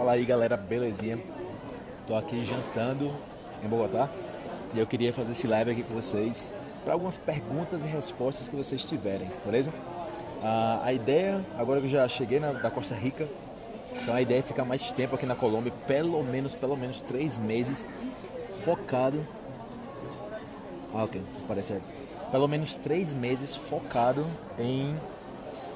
Fala aí galera, belezinha? Tô aqui jantando em Bogotá e eu queria fazer esse live aqui com vocês para algumas perguntas e respostas que vocês tiverem, beleza? Ah, a ideia, agora que eu já cheguei na, da Costa Rica, então a ideia é ficar mais tempo aqui na Colômbia, pelo menos, pelo menos três meses, focado. Ah, ok, parece pelo menos três meses focado em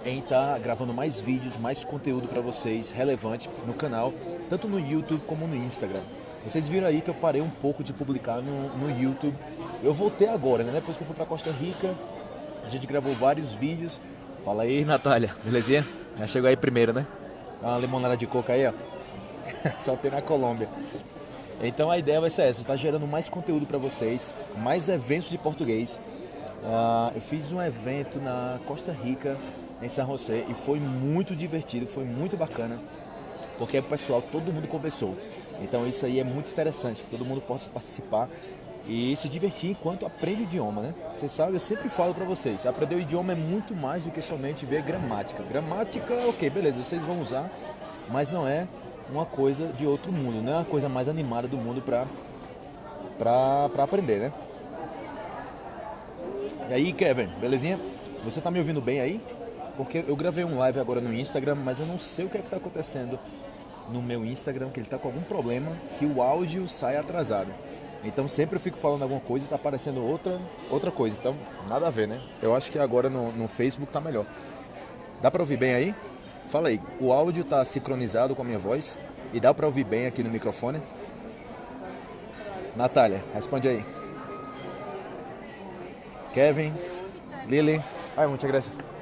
em estar gravando mais vídeos, mais conteúdo para vocês relevante no canal, tanto no YouTube como no Instagram. Vocês viram aí que eu parei um pouco de publicar no, no YouTube. Eu voltei agora, né? Depois que eu fui para Costa Rica, a gente gravou vários vídeos. Fala aí, Natália, belezinha? Já chegou aí primeiro, né? Uma limonada de coca aí, ó. Só tem na Colômbia. Então a ideia vai ser essa, tá gerando mais conteúdo para vocês, mais eventos de português. Uh, eu fiz um evento na Costa Rica em San José e foi muito divertido, foi muito bacana, porque o pessoal, todo mundo conversou. Então isso aí é muito interessante, que todo mundo possa participar e se divertir enquanto aprende o idioma, né? Você sabe, eu sempre falo para vocês, aprender o idioma é muito mais do que somente ver gramática. Gramática, ok, beleza, vocês vão usar, mas não é uma coisa de outro mundo, não é uma coisa mais animada do mundo para para aprender, né? E aí, Kevin, belezinha? Você tá me ouvindo bem aí? Porque eu gravei um live agora no Instagram, mas eu não sei o que é está acontecendo no meu Instagram, que ele está com algum problema, que o áudio sai atrasado. Então sempre eu fico falando alguma coisa e está aparecendo outra, outra coisa. Então, nada a ver, né? Eu acho que agora no, no Facebook tá melhor. Dá para ouvir bem aí? Fala aí, o áudio está sincronizado com a minha voz e dá para ouvir bem aqui no microfone? Natália, responde aí. Kevin, Lily. Ai, muitas graças.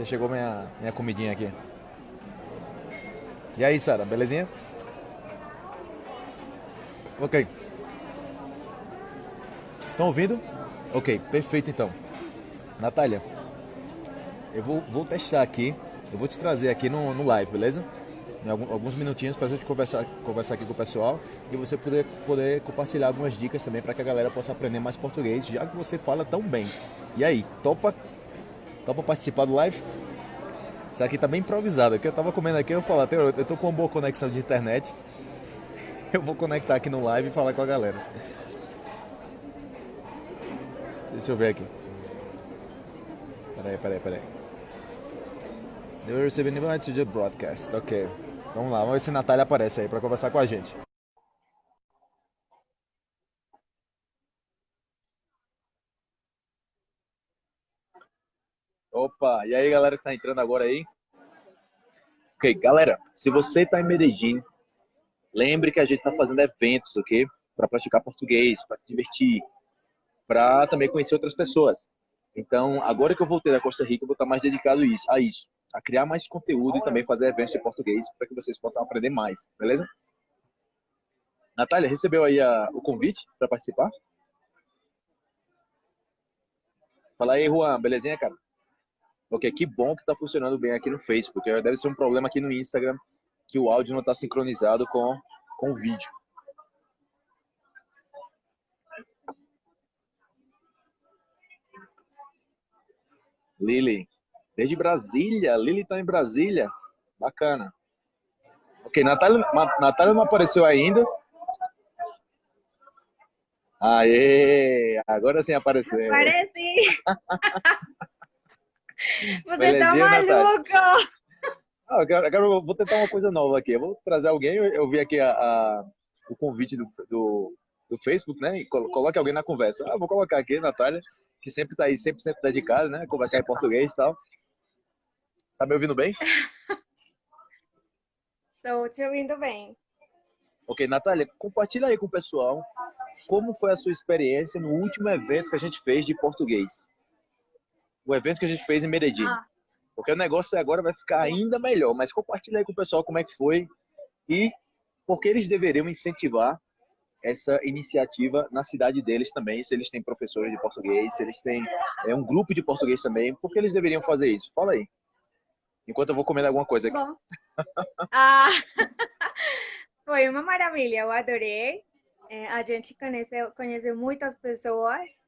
Já chegou minha, minha comidinha aqui. E aí, Sara, belezinha? Ok. Estão ouvindo? Ok, perfeito então. Natália, eu vou, vou testar aqui. Eu vou te trazer aqui no, no live, beleza? Em alguns minutinhos para a gente conversar, conversar aqui com o pessoal e você poder, poder compartilhar algumas dicas também para que a galera possa aprender mais português, já que você fala tão bem. E aí, topa Dá pra participar do live? Isso aqui tá bem improvisado. Aqui eu tava comendo aqui, eu falo, eu tô com uma boa conexão de internet. Eu vou conectar aqui no live e falar com a galera. Deixa eu ver aqui. Peraí, peraí, peraí. They receiving invite to the broadcast. Ok. Vamos lá, vamos ver se a Natália aparece aí para conversar com a gente. Opa, e aí galera que tá entrando agora aí? Ok, galera, se você tá em Medellín, lembre que a gente tá fazendo eventos, ok? Para praticar português, para se divertir, para também conhecer outras pessoas. Então, agora que eu voltei da Costa Rica, eu vou estar mais dedicado a isso, a criar mais conteúdo e também fazer eventos em português para que vocês possam aprender mais, beleza? Natália, recebeu aí a, o convite para participar? Fala aí, Juan, belezinha, cara? Ok, que bom que está funcionando bem aqui no Facebook. Deve ser um problema aqui no Instagram que o áudio não está sincronizado com, com o vídeo. Lili, desde Brasília. Lili está em Brasília. Bacana. Ok, Natália, Natália não apareceu ainda. Aê! Agora sim apareceu. Apareci! Você tá maluco! Ah, agora, agora eu vou tentar uma coisa nova aqui. Eu vou trazer alguém, eu, eu vi aqui a, a, o convite do, do, do, Facebook, né? E coloque alguém na conversa. Ah, vou colocar aqui, Natália, que sempre tá aí, sempre, sempre dedicada, né? Conversar em português e tal. Tá me ouvindo bem? Estou te ouvindo bem. Ok, Natália, compartilha aí com o pessoal como foi a sua experiência no último evento que a gente fez de português o evento que a gente fez em Medellín. Ah. Porque o negócio agora vai ficar ainda melhor. Mas compartilha aí com o pessoal como é que foi e por que eles deveriam incentivar essa iniciativa na cidade deles também, se eles têm professores de português, se eles têm é, um grupo de português também, por que eles deveriam fazer isso? Fala aí. Enquanto eu vou comendo alguma coisa aqui. Bom. ah, foi uma maravilha, eu adorei. É, a gente conheceu, conheceu muitas pessoas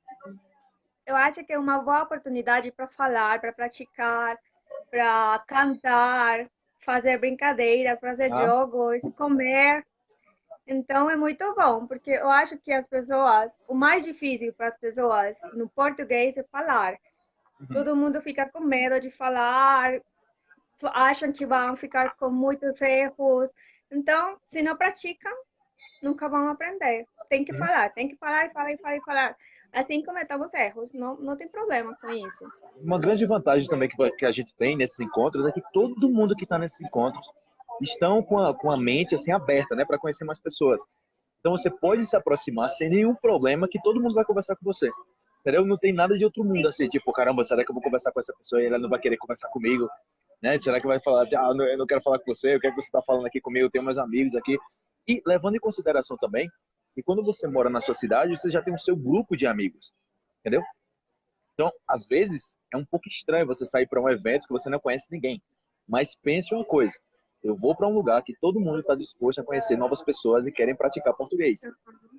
eu acho que é uma boa oportunidade para falar, para praticar, para cantar, fazer brincadeiras, fazer ah. jogos, comer. Então é muito bom, porque eu acho que as pessoas, o mais difícil para as pessoas no português é falar. Uhum. Todo mundo fica com medo de falar, acham que vão ficar com muitos erros. Então, se não praticam, nunca vão aprender. Tem que uhum. falar, tem que falar e falar e falar e falar. Assim cometer os erros, não, não tem problema com isso. Uma grande vantagem também que, que a gente tem nesses encontros é que todo mundo que está nesses encontros estão com a, com a mente assim aberta, né, para conhecer mais pessoas. Então você pode se aproximar sem nenhum problema que todo mundo vai conversar com você. Entendeu? Não tem nada de outro mundo assim, tipo, caramba, será que eu vou conversar com essa pessoa e ela não vai querer conversar comigo? Né? Será que vai falar, ah, eu não quero falar com você, o que é que você está falando aqui comigo, eu tenho meus amigos aqui. E levando em consideração também que quando você mora na sua cidade, você já tem o seu grupo de amigos, entendeu? Então, às vezes, é um pouco estranho você sair para um evento que você não conhece ninguém. Mas pense uma coisa, eu vou para um lugar que todo mundo está disposto a conhecer novas pessoas e querem praticar português.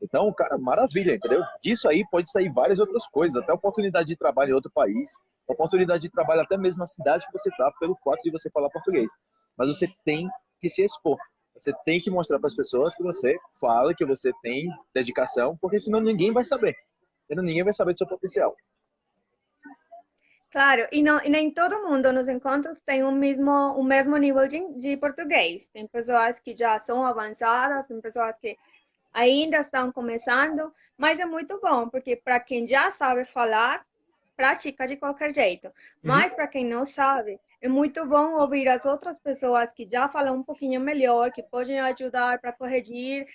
Então, cara, maravilha, entendeu? Disso aí pode sair várias outras coisas, até oportunidade de trabalho em outro país, oportunidade de trabalho até mesmo na cidade que você está, pelo fato de você falar português. Mas você tem que se expor. Você tem que mostrar para as pessoas que você fala, que você tem dedicação, porque senão ninguém vai saber. Ninguém vai saber do seu potencial. Claro, e, não, e nem todo mundo nos encontros tem o mesmo, o mesmo nível de, de português. Tem pessoas que já são avançadas, tem pessoas que ainda estão começando, mas é muito bom, porque para quem já sabe falar, pratica de qualquer jeito. Uhum. Mas para quem não sabe, é muito bom ouvir as outras pessoas que já falam um pouquinho melhor, que podem ajudar para corrigir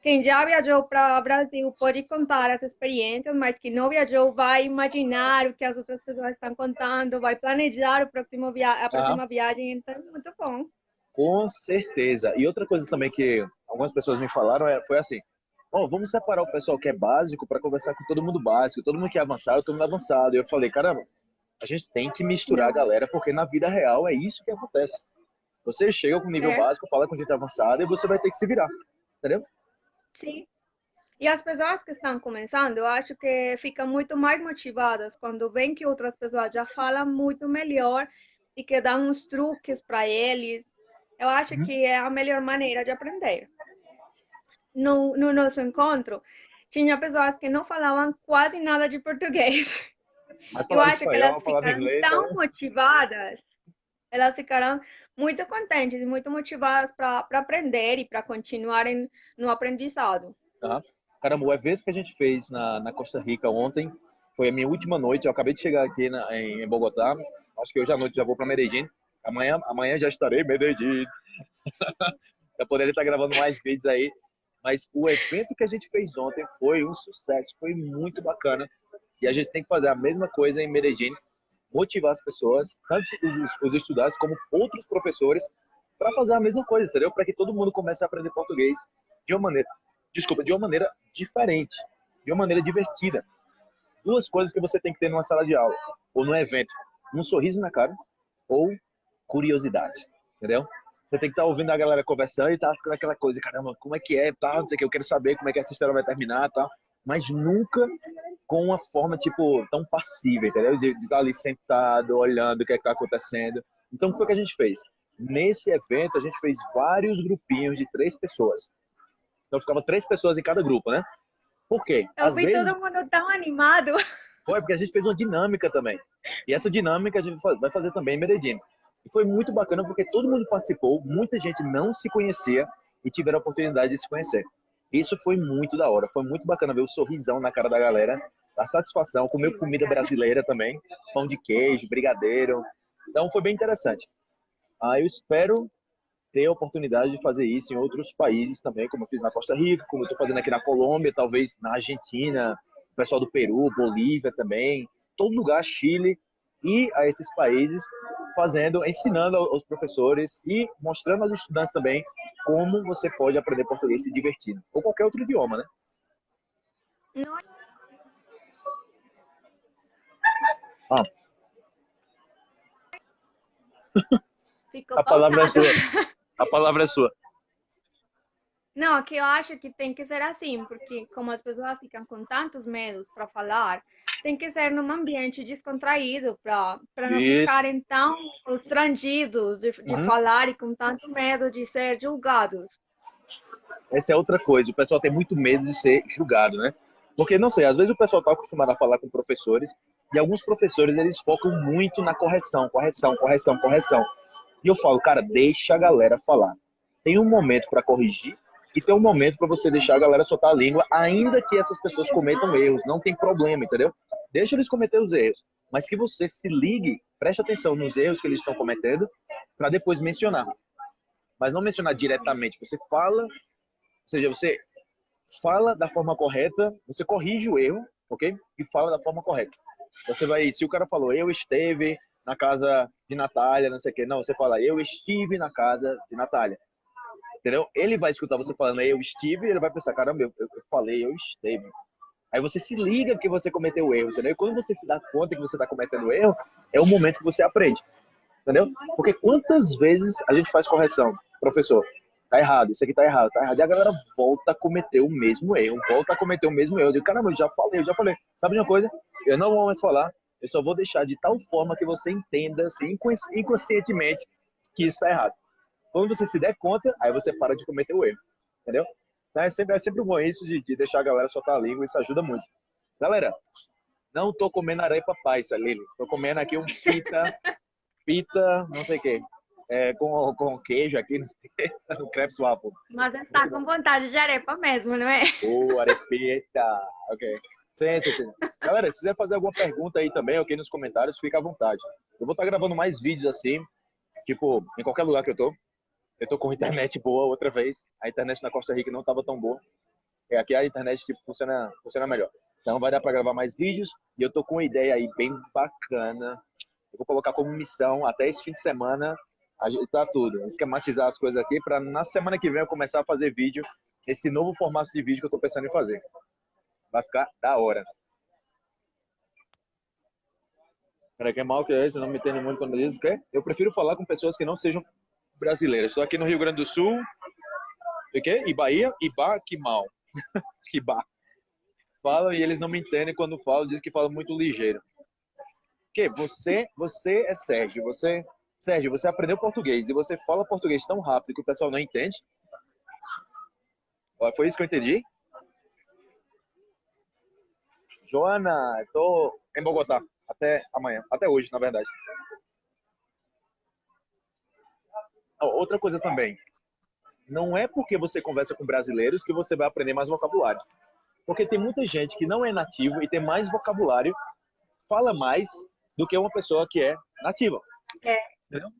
quem já viajou para o Brasil pode contar as experiências, mas quem não viajou vai imaginar o que as outras pessoas estão contando, vai planejar o próximo via a próxima ah. viagem, então é muito bom. Com certeza. E outra coisa também que algumas pessoas me falaram é, foi assim, oh, vamos separar o pessoal que é básico para conversar com todo mundo básico, todo mundo que é avançado, todo mundo avançado. E eu falei, caramba, a gente tem que misturar a galera, porque na vida real é isso que acontece. Você chega com nível é. básico, fala com gente avançada e você vai ter que se virar, entendeu? Sim. E as pessoas que estão começando, eu acho que ficam muito mais motivadas quando veem que outras pessoas já falam muito melhor e que dão uns truques para eles. Eu acho uhum. que é a melhor maneira de aprender. No, no nosso encontro, tinha pessoas que não falavam quase nada de português. Eu acho que elas ficaram inglês, tão né? motivadas, elas ficaram muito contentes e muito motivadas para aprender e para continuarem no aprendizado. Tá. Caramba, o evento que a gente fez na, na Costa Rica ontem foi a minha última noite. Eu acabei de chegar aqui na, em, em Bogotá. Acho que hoje à noite já vou para Medellín. Amanhã, amanhã já estarei em Medellín. já poderia estar gravando mais vídeos aí. Mas o evento que a gente fez ontem foi um sucesso, foi muito bacana. E a gente tem que fazer a mesma coisa em Medellín motivar as pessoas, tanto os, os estudantes como outros professores, para fazer a mesma coisa, entendeu? Para que todo mundo comece a aprender português de uma maneira, desculpa, de uma maneira diferente, de uma maneira divertida. Duas coisas que você tem que ter numa sala de aula ou num evento: um sorriso na cara ou curiosidade, entendeu? Você tem que estar tá ouvindo a galera conversando e tá aquela coisa, caramba, como é que é, tá? Não sei o que, eu quero saber como é que essa história vai terminar, tá? Mas nunca com uma forma, tipo, tão passiva, entendeu? De, de estar ali sentado, olhando o que é está acontecendo. Então, o que foi que a gente fez? Nesse evento, a gente fez vários grupinhos de três pessoas. Então, ficava três pessoas em cada grupo, né? Por quê? Eu Às vi vezes... todo mundo tão animado. Foi, porque a gente fez uma dinâmica também. E essa dinâmica a gente vai fazer também em Medellín. E foi muito bacana porque todo mundo participou, muita gente não se conhecia e tiveram a oportunidade de se conhecer. Isso foi muito da hora, foi muito bacana ver o sorrisão na cara da galera a satisfação, comer comida brasileira também, pão de queijo, brigadeiro. Então foi bem interessante. Ah, eu espero ter a oportunidade de fazer isso em outros países também, como eu fiz na Costa Rica, como eu estou fazendo aqui na Colômbia, talvez na Argentina, o pessoal do Peru, Bolívia também, todo lugar, Chile, e a esses países fazendo, ensinando aos professores e mostrando aos estudantes também como você pode aprender português se divertindo, ou qualquer outro idioma, né? Não Ah. Ficou a palavra é sua. A palavra é sua. Não, que eu acho que tem que ser assim, porque como as pessoas ficam com tantos medos para falar, tem que ser num ambiente descontraído para não Isso. ficarem tão constrangidos de, de uhum. falar e com tanto medo de ser julgados. Essa é outra coisa, o pessoal tem muito medo de ser julgado, né? Porque, não sei, às vezes o pessoal está acostumado a falar com professores e alguns professores, eles focam muito na correção, correção, correção, correção. E eu falo, cara, deixa a galera falar. Tem um momento para corrigir e tem um momento para você deixar a galera soltar a língua, ainda que essas pessoas cometam erros. Não tem problema, entendeu? Deixa eles cometer os erros. Mas que você se ligue, preste atenção nos erros que eles estão cometendo, para depois mencionar. Mas não mencionar diretamente. Você fala, ou seja, você fala da forma correta, você corrige o erro, ok? E fala da forma correta. Você vai, se o cara falou, eu esteve na casa de Natália, não sei o quê. Não, você fala, eu estive na casa de Natália. Entendeu? Ele vai escutar você falando, eu estive, e ele vai pensar, caramba, eu, eu falei, eu esteve. Aí você se liga que você cometeu o erro, entendeu? E quando você se dá conta que você está cometendo erro, é o momento que você aprende. Entendeu? Porque quantas vezes a gente faz correção? Professor, tá errado, isso aqui tá errado, tá errado. E a galera volta a cometer o mesmo erro, volta a cometer o mesmo erro. Eu digo, caramba, eu já falei, eu já falei. Sabe de uma coisa? Eu não vou mais falar, eu só vou deixar de tal forma que você entenda, assim, inconscientemente, que isso está errado. Quando você se der conta, aí você para de cometer o erro. Entendeu? Então é sempre, é sempre bom isso de, de deixar a galera soltar a língua, isso ajuda muito. Galera, não tô comendo areia papai, Lili. Tô comendo aqui um pita, pita, não sei o quê. É, com, com queijo aqui, não sei no crepes waffle. Mas tá com vontade de arepa mesmo, não é? Ô, oh, arepeta. Ok. Sim, sim, sim. Galera, se quiser fazer alguma pergunta aí também, ok, nos comentários, fica à vontade. Eu vou estar gravando mais vídeos assim, tipo, em qualquer lugar que eu tô. Eu tô com internet boa outra vez. A internet na Costa Rica não estava tão boa. E aqui a internet tipo, funciona, funciona melhor. Então vai dar para gravar mais vídeos. E eu tô com uma ideia aí bem bacana. Eu vou colocar como missão até esse fim de semana ajeitar tudo, esquematizar as coisas aqui para na semana que vem eu começar a fazer vídeo, esse novo formato de vídeo que eu tô pensando em fazer. Vai ficar da hora. Peraí, que é mal que é esse? Não me entende muito quando diz o quê? Eu prefiro falar com pessoas que não sejam brasileiras. Estou aqui no Rio Grande do Sul. O quê? E Bahia? Iba, que mal. que Iba. Falam e eles não me entendem quando falo, dizem que falam muito ligeiro. Que você, você é Sérgio, você, Sérgio, você aprendeu português e você fala português tão rápido que o pessoal não entende? Foi isso que eu entendi? Joana, estou em Bogotá até amanhã, até hoje, na verdade. Outra coisa também, não é porque você conversa com brasileiros que você vai aprender mais vocabulário. Porque tem muita gente que não é nativo e tem mais vocabulário, fala mais do que uma pessoa que é nativa. É. Entendeu?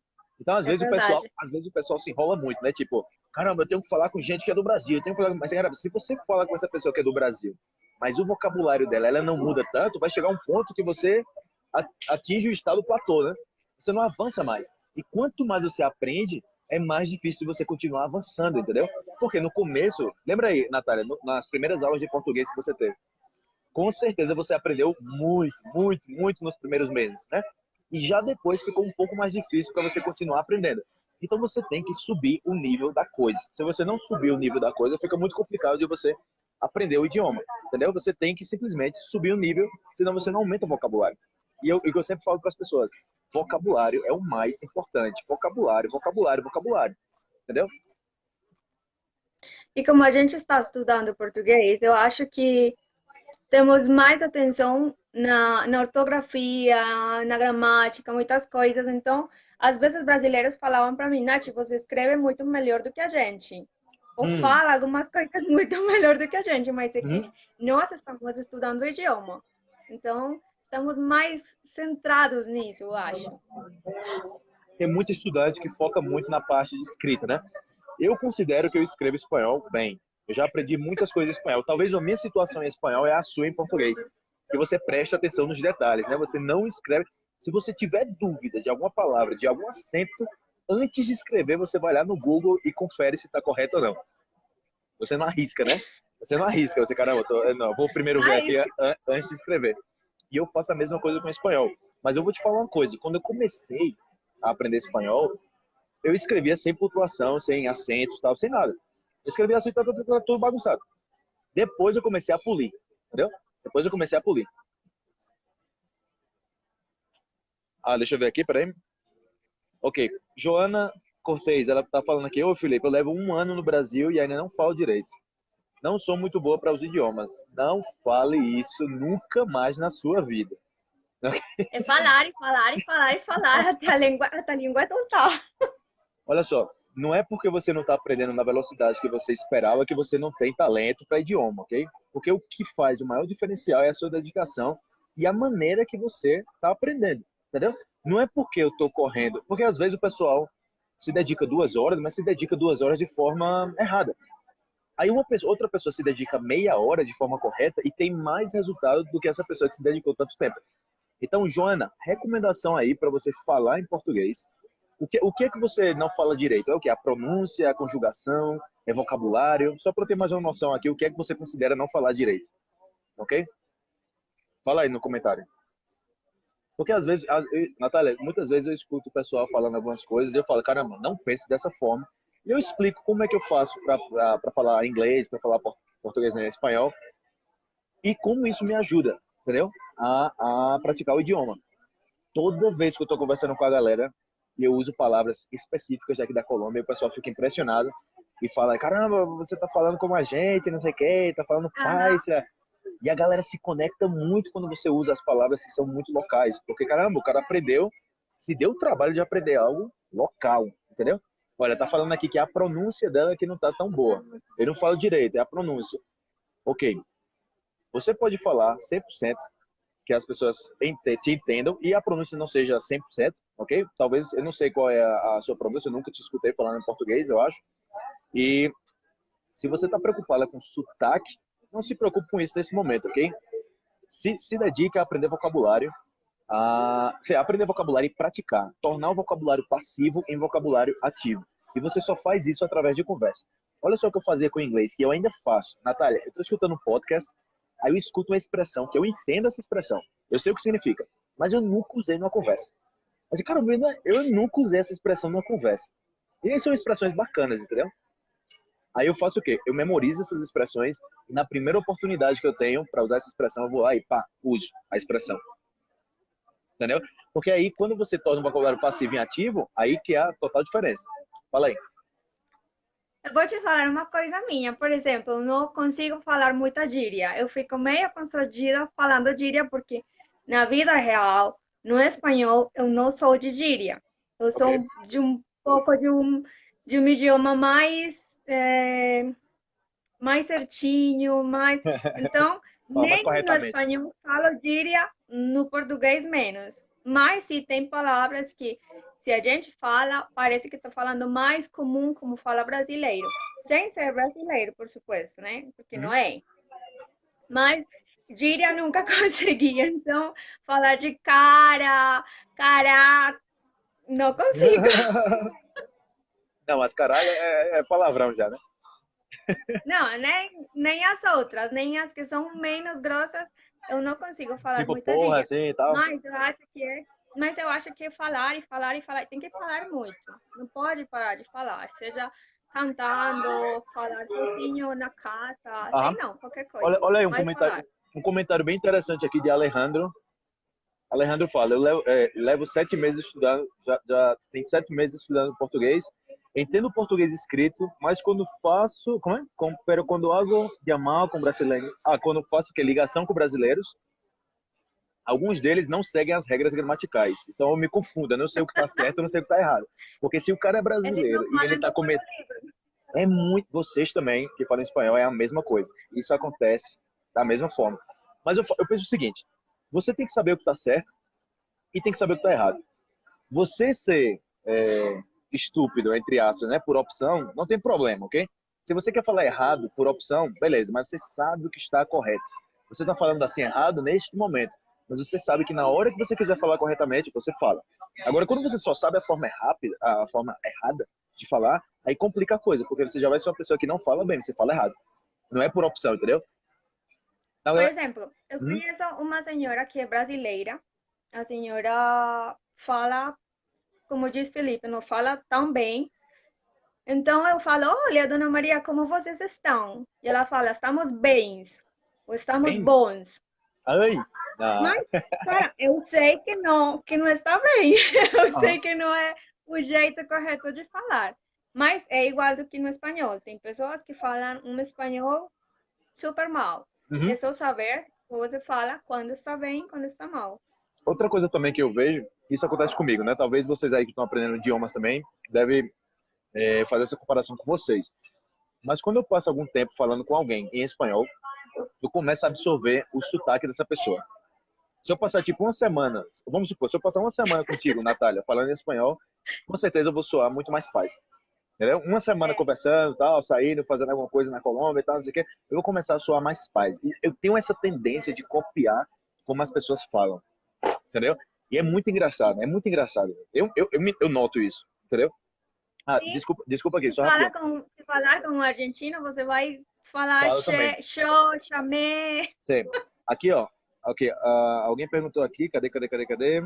Então, às é vezes, o pessoal, às vezes o pessoal se enrola muito, né? Tipo, caramba, eu tenho que falar com gente que é do Brasil. Eu tenho que falar... Mas, cara, se você fala com essa pessoa que é do Brasil mas o vocabulário dela ela não muda tanto, vai chegar um ponto que você atinge o estado platô, né? Você não avança mais. E quanto mais você aprende, é mais difícil você continuar avançando, entendeu? Porque no começo, lembra aí, Natália, nas primeiras aulas de português que você teve, com certeza você aprendeu muito, muito, muito nos primeiros meses, né? E já depois ficou um pouco mais difícil para você continuar aprendendo. Então você tem que subir o nível da coisa. Se você não subir o nível da coisa, fica muito complicado de você aprender o idioma, entendeu? Você tem que simplesmente subir o nível, senão você não aumenta o vocabulário. E eu, eu sempre falo para as pessoas, vocabulário é o mais importante. Vocabulário, vocabulário, vocabulário. Entendeu? E como a gente está estudando português, eu acho que temos mais atenção na, na ortografia, na gramática, muitas coisas. Então, às vezes brasileiros falavam para mim, Nath, você escreve muito melhor do que a gente ou hum. fala algumas coisas muito melhor do que a gente, mas é que hum. nós estamos estudando o idioma. Então, estamos mais centrados nisso, eu acho. Tem muito estudante que foca muito na parte de escrita, né? Eu considero que eu escrevo espanhol bem. Eu já aprendi muitas coisas em espanhol. Talvez a minha situação em espanhol é a sua em português. Que você preste atenção nos detalhes, né? Você não escreve. Se você tiver dúvida de alguma palavra, de algum acento, antes de escrever, você vai lá no Google e confere se está correto ou não. Você não arrisca, né? Você não arrisca, você, caramba, tô, não, vou primeiro ver aqui antes de escrever. E eu faço a mesma coisa com espanhol. Mas eu vou te falar uma coisa, quando eu comecei a aprender espanhol, eu escrevia sem pontuação, sem acento, tal, sem nada. Eu escrevia assim, tá, tá, tá, tá, tudo bagunçado. Depois eu comecei a polir, entendeu? Depois eu comecei a polir. Ah, deixa eu ver aqui, peraí. Ok, Joana Cortez, ela tá falando aqui, ô Felipe, eu levo um ano no Brasil e ainda não falo direito. Não sou muito boa para os idiomas. Não fale isso nunca mais na sua vida. É falar e falar e falar e falar até a língua, até a língua é total. Olha só, não é porque você não está aprendendo na velocidade que você esperava que você não tem talento para idioma, ok? Porque o que faz o maior diferencial é a sua dedicação e a maneira que você está aprendendo, entendeu? Não é porque eu estou correndo, porque às vezes o pessoal se dedica duas horas, mas se dedica duas horas de forma errada. Aí uma pessoa, outra pessoa se dedica meia hora de forma correta e tem mais resultado do que essa pessoa que se dedicou tanto tempo. Então, Joana, recomendação aí para você falar em português. O que, o que é que você não fala direito? É o que? A pronúncia, a conjugação, é vocabulário? Só para ter mais uma noção aqui, o que é que você considera não falar direito? Ok? Fala aí no comentário. Porque às vezes, Natália, muitas vezes eu escuto o pessoal falando algumas coisas e eu falo, caramba, não pense dessa forma. E eu explico como é que eu faço para falar inglês, para falar português e espanhol. E como isso me ajuda, entendeu? A, a praticar o idioma. Toda vez que eu estou conversando com a galera, eu uso palavras específicas aqui da Colômbia, o pessoal fica impressionado e fala, caramba, você está falando como a gente, não sei o quê, está falando paisa. E a galera se conecta muito quando você usa as palavras que são muito locais. Porque, caramba, o cara aprendeu, se deu o trabalho de aprender algo local, entendeu? Olha, tá falando aqui que a pronúncia dela que não tá tão boa. Eu não falo direito, é a pronúncia. Ok. Você pode falar 100% que as pessoas te entendam e a pronúncia não seja 100%, ok? Talvez, eu não sei qual é a, sua pronúncia, eu nunca te escutei falando em português, eu acho. E se você está preocupada com sotaque, não se preocupe com isso nesse momento, ok? Se, se dedica a aprender vocabulário, a aprender vocabulário e praticar, tornar o vocabulário passivo em vocabulário ativo. E você só faz isso através de conversa. Olha só o que eu fazia com o inglês, que eu ainda faço. Natália, eu estou escutando um podcast, aí eu escuto uma expressão, que eu entendo essa expressão. Eu sei o que significa, mas eu nunca usei numa conversa. Mas, cara, eu nunca usei essa expressão numa conversa. E são expressões bacanas, entendeu? Aí eu faço o quê? Eu memorizo essas expressões e na primeira oportunidade que eu tenho para usar essa expressão, eu vou lá e pá, uso a expressão entendeu? Porque aí, quando você torna o vocabulário passivo em ativo, aí que é a total diferença. Fala aí. Eu vou te falar uma coisa minha. Por exemplo, eu não consigo falar muita gíria. Eu fico meio constrangida falando gíria porque na vida real, no espanhol, eu não sou de gíria. Eu sou okay. de um pouco de um, de um idioma mais... É, mais certinho, mais... Então, nem no espanhol falo gíria, no português menos. Mas se tem palavras que, se a gente fala, parece que está falando mais comum como fala brasileiro. Sem ser brasileiro, por supuesto, né? Porque não é. Mas gíria nunca consegui. Então, falar de cara, caraca, não consigo. não, mas caralho é, é palavrão já, né? Não, nem, nem as outras, nem as que são menos grossas, eu não consigo falar tipo, muita porra, assim tal. Mas eu acho que é. Mas eu acho que falar e falar e falar, tem que falar muito. Não pode parar de falar. Seja cantando, falar sozinho na casa, sei não, qualquer coisa. Olha, olha aí um comentário, um comentário bem interessante aqui de Alejandro. Alejandro fala, eu levo, é, levo sete meses estudando, já, já tem sete meses estudando português Entendo português escrito, mas quando faço, como é? Pero quando hago chamar com brasileiro, ah, quando faço que ligação com brasileiros, alguns deles não seguem as regras gramaticais. Então eu me confundo, eu não sei o que está certo, eu não sei o que está errado. Porque se o cara é brasileiro e ele está cometendo é muito, vocês também que falam espanhol é a mesma coisa. Isso acontece da mesma forma. Mas eu, eu penso o seguinte: você tem que saber o que está certo e tem que saber o que está errado. Você ser é, estúpido, entre aspas, né, por opção, não tem problema, ok? Se você quer falar errado por opção, beleza, mas você sabe o que está correto. Você está falando assim errado neste momento, mas você sabe que na hora que você quiser falar corretamente, você fala. Agora, quando você só sabe a forma rápida, a forma errada de falar, aí complica a coisa, porque você já vai ser uma pessoa que não fala bem, você fala errado. Não é por opção, entendeu? Por exemplo, eu hum? conheço uma senhora que é brasileira. A senhora fala como diz Felipe, não fala tão bem. Então eu falo, olha, Dona Maria, como vocês estão? E ela fala, estamos bens, ou estamos bem. bons. Ai. Ah. Mas, cara, eu sei que não, que não está bem. Eu ah. sei que não é o jeito correto de falar. Mas é igual do que no espanhol. Tem pessoas que falam um espanhol super mal. Uhum. É só saber você fala quando está bem, quando está mal. Outra coisa também que eu vejo, isso acontece comigo, né? Talvez vocês aí que estão aprendendo idiomas também devem é, fazer essa comparação com vocês. Mas quando eu passo algum tempo falando com alguém em espanhol, eu começo a absorver o sotaque dessa pessoa. Se eu passar tipo uma semana, vamos supor, se eu passar uma semana contigo, Natália, falando em espanhol, com certeza eu vou soar muito mais paz. Entendeu? Uma semana conversando, tal, saindo, fazendo alguma coisa na Colômbia e tal, não sei o quê, eu vou começar a soar mais paz. E eu tenho essa tendência de copiar como as pessoas falam. Entendeu? E é muito engraçado, é muito engraçado. Eu, eu, eu, eu noto isso, entendeu? Ah, desculpa, desculpa aqui, só se falar, com, se falar com um argentino, você vai falar che, show, chamé. Sim. Aqui, ó. Ok, uh, alguém perguntou aqui, cadê, cadê, cadê, cadê?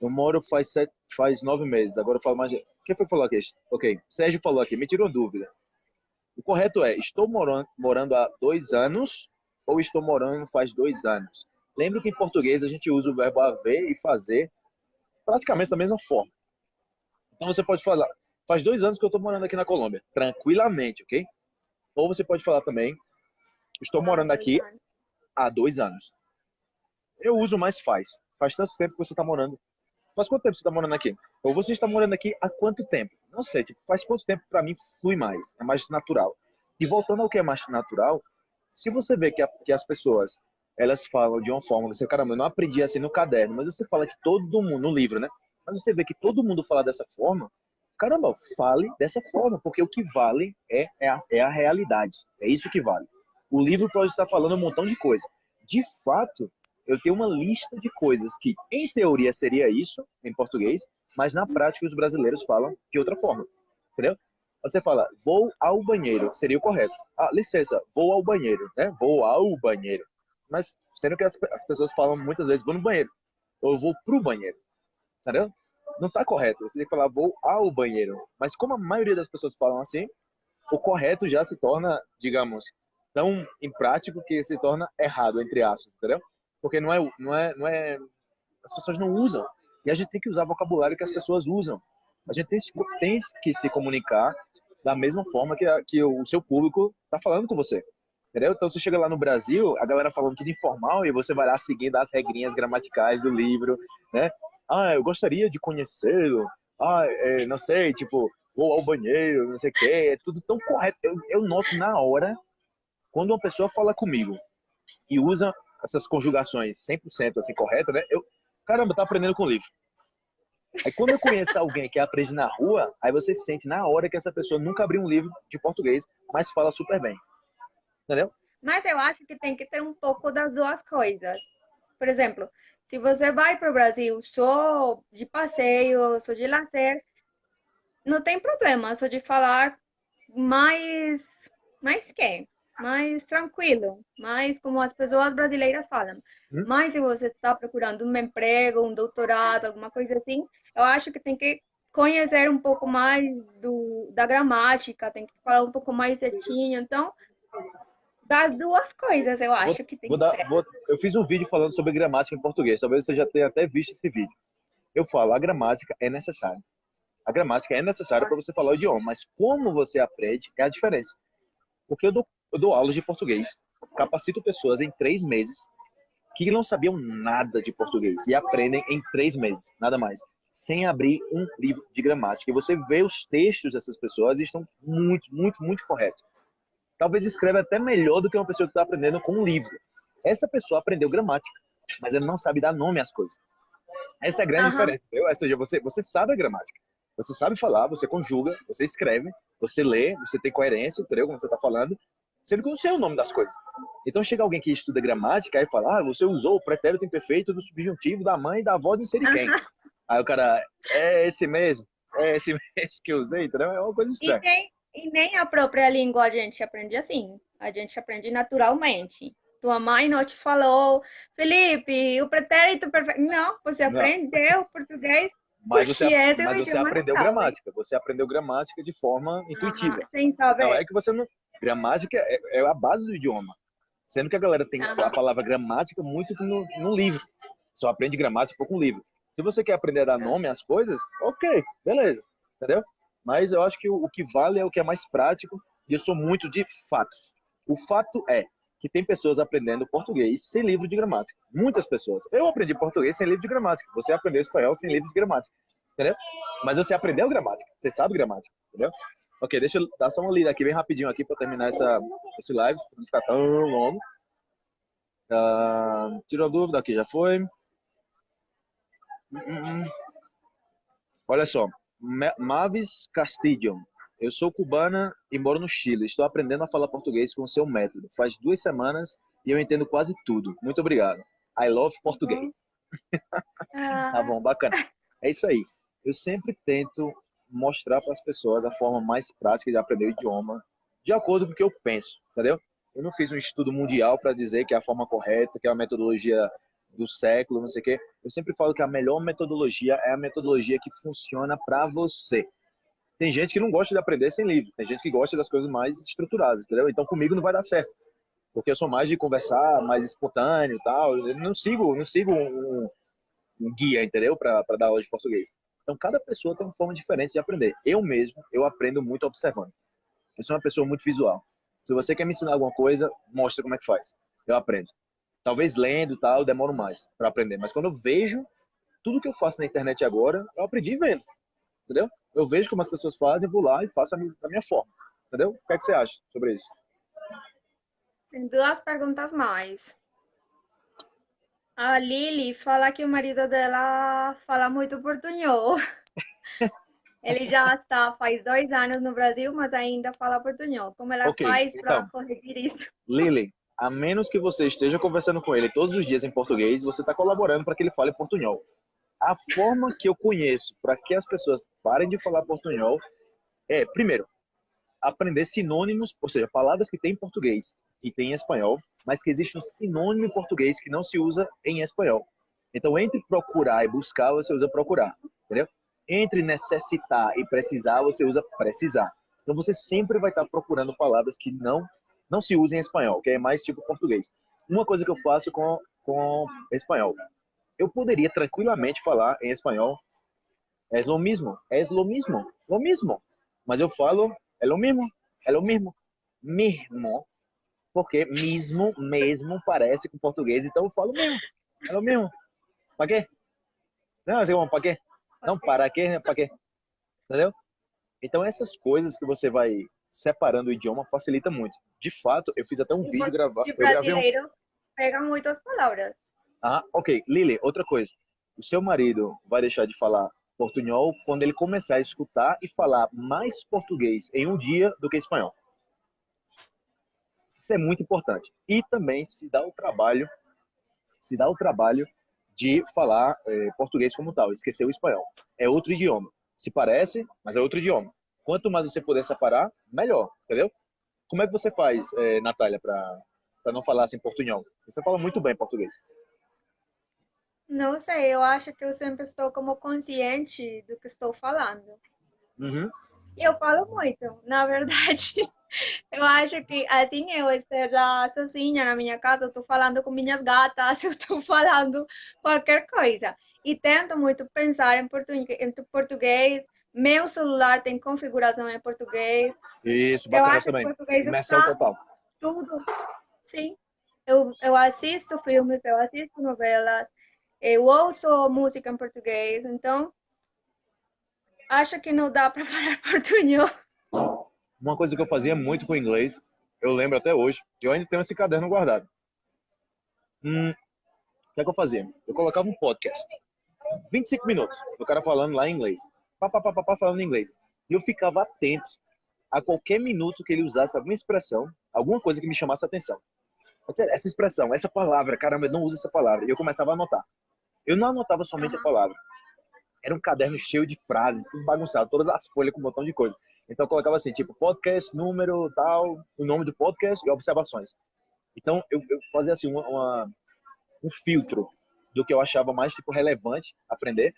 Eu moro faz, sete, faz nove meses, agora eu falo mais... Quem foi que falou aqui? Ok, Sérgio falou aqui, me tirou dúvida. O correto é, estou morando, morando há dois anos ou estou morando faz dois anos? Lembre que em português a gente usa o verbo haver e fazer praticamente da mesma forma. Então você pode falar, faz dois anos que eu estou morando aqui na Colômbia, tranquilamente, ok? Ou você pode falar também, estou morando aqui há dois anos. Eu uso mais faz. Faz tanto tempo que você está morando. Faz quanto tempo você está morando aqui? Ou você está morando aqui há quanto tempo? Não sei, tipo, faz quanto tempo para mim flui mais, é mais natural. E voltando ao que é mais natural, se você vê que, a, que as pessoas elas falam de uma forma, você, caramba, eu não aprendi assim no caderno, mas você fala que todo mundo, no livro, né? Mas você vê que todo mundo fala dessa forma, caramba, fale dessa forma, porque o que vale é, é, a, é a realidade. É isso que vale. O livro pode estar falando um montão de coisa. De fato, eu tenho uma lista de coisas que, em teoria, seria isso, em português, mas na prática os brasileiros falam de outra forma. Entendeu? Você fala, vou ao banheiro, seria o correto. Ah, licença, vou ao banheiro, né? Vou ao banheiro. Mas, sendo que as, as pessoas falam muitas vezes, vou no banheiro. Ou vou pro banheiro. Entendeu? Não está correto. Você tem que falar vou ao banheiro. Mas como a maioria das pessoas falam assim, o correto já se torna, digamos, tão imprático que se torna errado, entre aspas, entendeu? Porque não é, não é, não é, as pessoas não usam. E a gente tem que usar vocabulário que as pessoas usam. A gente tem, tem que se comunicar da mesma forma que, a, que o seu público está falando com você. Entendeu? Então, você chega lá no Brasil, a galera falando tudo informal e você vai lá seguindo as regrinhas gramaticais do livro, né? ah, eu gostaria de conhecê-lo, ah, é, não sei, tipo, vou ao banheiro, não sei o quê, é tudo tão correto. Eu, eu noto na hora, quando uma pessoa fala comigo e usa essas conjugações 100% assim corretas, né? Eu, caramba, tá aprendendo com o livro. Aí quando eu conheço alguém que aprende na rua, aí você sente na hora que essa pessoa nunca abriu um livro de português, mas fala super bem. Entendeu? Mas eu acho que tem que ter um pouco das duas coisas. Por exemplo, se você vai para o Brasil só de passeio, só de lazer, não tem problema, só de falar mais, mais que, mais tranquilo, mais como as pessoas brasileiras falam. Hum? Mas se você está procurando um emprego, um doutorado, alguma coisa assim, eu acho que tem que conhecer um pouco mais do, da gramática, tem que falar um pouco mais certinho. Então, das duas coisas, eu acho vou, que tem vou dar, vou, Eu fiz um vídeo falando sobre gramática em português. Talvez você já tenha até visto esse vídeo. Eu falo, a gramática é necessária. A gramática é necessária para você falar o idioma, mas como você aprende é a diferença. Porque eu dou, eu dou aulas de português, capacito pessoas em três meses que não sabiam nada de português e aprendem em três meses, nada mais, sem abrir um livro de gramática. E você vê os textos dessas pessoas e estão muito, muito, muito corretos talvez escreve até melhor do que uma pessoa que está aprendendo com um livro. Essa pessoa aprendeu gramática, mas ela não sabe dar nome às coisas. Essa é a grande uhum. diferença, entendeu? Ou seja, você, você sabe a gramática. Você sabe falar, você conjuga, você escreve, você lê, você tem coerência, entendeu? Como você está falando, sendo que não sei o nome das coisas. Então chega alguém que estuda gramática e fala, ah, você usou o pretérito imperfeito do subjuntivo da mãe e da avó de quem. Uhum. Aí o cara, é esse mesmo, é esse mesmo que eu usei, entendeu? É uma coisa estranha. E tem, e nem a própria língua a gente aprende assim. A gente aprende naturalmente. Tua mãe não te falou, Felipe, o pretérito perfeito. Não, você não. aprendeu português. Mas você, é mas você aprendeu gramática. Você aprendeu gramática de forma intuitiva. sem saber. Não é que você não. Gramática é, é a base do idioma. Sendo que a galera tem a palavra gramática muito no, no livro. Só aprende gramática pouco no livro. Se você quer aprender a dar nome às coisas, ok, beleza, entendeu? Mas eu acho que o, o que vale é o que é mais prático e eu sou muito de fatos. O fato é que tem pessoas aprendendo português sem livro de gramática. Muitas pessoas. Eu aprendi português sem livro de gramática. Você aprendeu espanhol sem livro de gramática. Entendeu? Mas você aprendeu gramática. Você sabe gramática. Entendeu? Ok, deixa eu dar só uma lida aqui bem rapidinho aqui para terminar essa, esse live. Pra não ficar tão longo. Uh, tirou a dúvida aqui, já foi. Hum, hum, hum. Olha só. Ma- Mavis Castillo. Eu sou cubana e moro no Chile. Estou aprendendo a falar português com o seu método. Faz duas semanas e eu entendo quase tudo. Muito obrigado. I love português. Ah, Tá bom, bacana. É isso aí. Eu sempre tento mostrar para as pessoas a forma mais prática de aprender o idioma, de acordo com o que eu penso, entendeu? Eu não fiz um estudo mundial para dizer que é a forma correta, que é a metodologia do século, não sei o quê. Eu sempre falo que a melhor metodologia é a metodologia que funciona para você. Tem gente que não gosta de aprender sem livro, tem gente que gosta das coisas mais estruturadas, entendeu? Então comigo não vai dar certo, porque eu sou mais de conversar, mais espontâneo e tal. Eu não sigo, não sigo um, um guia, entendeu? Para dar aula de português. Então cada pessoa tem uma forma diferente de aprender. Eu mesmo, eu aprendo muito observando. Eu sou uma pessoa muito visual. Se você quer me ensinar alguma coisa, mostra como é que faz. Eu aprendo. Talvez lendo e tal, eu demoro mais para aprender. Mas quando eu vejo tudo que eu faço na internet agora, eu aprendi vendo. Entendeu? Eu vejo como as pessoas fazem, vou lá e faço da minha forma. Entendeu? O que, é que você acha sobre isso? Tem duas perguntas mais. A Lili fala que o marido dela fala muito portunhol. Ele já está faz dois anos no Brasil, mas ainda fala portunhol. Como ela Ok, faz para então. corrigir isso? Lily, a menos que você esteja conversando com ele todos os dias em português, você está colaborando para que ele fale portunhol. A forma que eu conheço para que as pessoas parem de falar portunhol é, primeiro, aprender sinônimos, ou seja, palavras que tem em português e tem em espanhol, mas que existe um sinônimo em português que não se usa em espanhol. Então, entre procurar e buscar, você usa procurar, entendeu? Entre necessitar e precisar, você usa precisar. Então, você sempre vai estar procurando palavras que não não se usam em espanhol, que é mais tipo português. Uma coisa que eu faço com com espanhol, eu poderia tranquilamente falar em espanhol, é lo mismo, é lo mismo, lo mismo. Mas eu falo, é lo mismo, é lo mismo, mesmo, porque mesmo, mesmo parece com português, então eu falo mesmo, é lo mesmo. Para quê? Não, assim, para quê? Não, para quê? Para quê? Entendeu? Então essas coisas que você vai separando o idioma facilita muito. De fato, eu fiz até um E vídeo gravar, E gravei um brasileiro pega muitas palavras. ah, ok. Lili, outra coisa. O seu marido vai deixar de falar portunhol quando ele começar a escutar e falar mais português em um dia do que espanhol. Isso é muito importante. E também se dá o trabalho, se dá o trabalho de falar eh, português como tal, esquecer o espanhol. É outro idioma. Se parece, mas é outro idioma. Quanto mais você puder separar, melhor, entendeu? Como é que você faz, eh, Natália, para não falar assim portunhol? Você fala muito bem português. Não sei, eu acho que eu sempre estou como consciente do que estou falando. Uhum. E eu falo muito, na verdade. Eu acho que assim eu esteja sozinha na minha casa, estou falando com minhas gatas, estou falando qualquer coisa. E tento muito pensar em português, em português. Meu celular tem configuração em português. Isso, Eu bacana acho que também. português Imersão está total. tudo. Sim. Eu, eu assisto filmes, eu assisto novelas, eu ouço música em português, então acho que não dá para falar portunhol. Uma coisa que eu fazia muito com inglês, eu lembro até hoje, eu ainda tenho esse caderno guardado. Hum, o que é que eu fazia? Eu colocava um podcast. 25 minutos, o cara falando lá em inglês. Pá, pá, pá, pá, pá, falando inglês. E eu ficava atento a qualquer minuto que ele usasse alguma expressão, alguma coisa que me chamasse a atenção. Essa expressão, essa palavra, caramba, eu não uso essa palavra. E eu começava a anotar. Eu não anotava somente a Aham. palavra. Era um caderno cheio de frases, tudo bagunçado, todas as folhas com um montão de coisa. Então eu colocava assim, tipo, podcast, número, tal, o nome do podcast e observações. Então eu, eu fazia assim uma, uma- um filtro do que eu achava mais tipo relevante aprender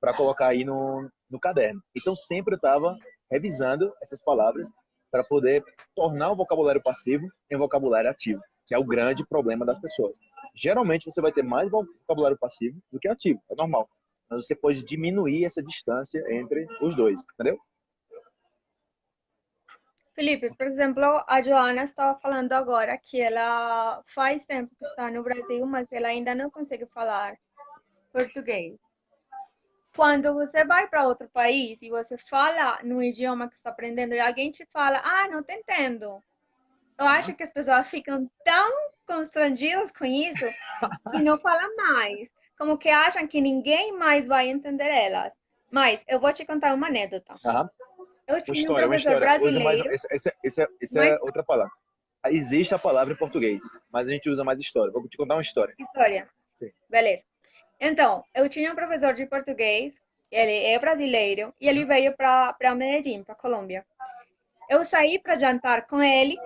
para colocar aí no, no caderno. Então sempre eu estava revisando essas palavras para poder tornar o vocabulário passivo em vocabulário ativo. que é o grande problema das pessoas. Geralmente você vai ter mais vocabulário passivo do que ativo, é normal. Mas você pode diminuir essa distância entre os dois, entendeu? Felipe, por exemplo, a Joana estava falando agora que ela faz tempo que está no Brasil, mas ela ainda não consegue falar português. Quando você vai para outro país e você fala no idioma que está aprendendo e alguém te fala, ah, não te entendo. Eu acho que as pessoas ficam tão constrangidas com isso e não falam mais. Como que acham que ninguém mais vai entender elas. Mas eu vou te contar uma anedota. Uhum. Eu tinha história, um professor brasileiro. Mais, essa, essa, essa, essa é mas... é outra palavra. Existe a palavra em português, mas a gente usa mais história. Vou te contar uma história. História. Sim. Beleza. Então, eu tinha um professor de português, ele é brasileiro, e ele veio para Medellín, para Colômbia. Eu saí para jantar com ele